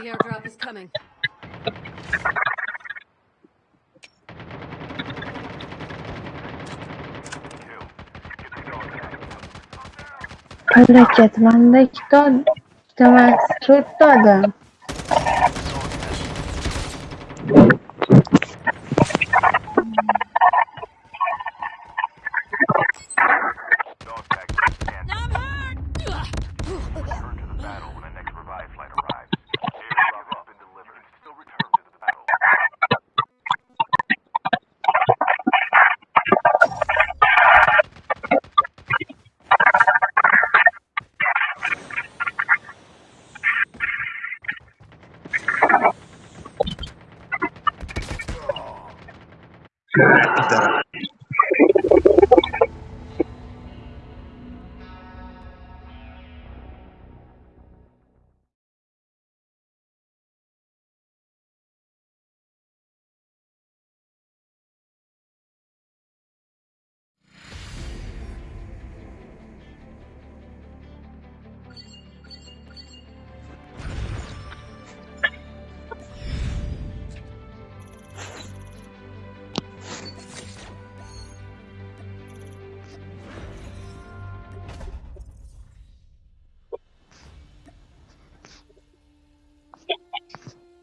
The airdrop is coming. Palakat, manda ikkita ikkita emas, to'rtta odam. I'm hurt. Yeah.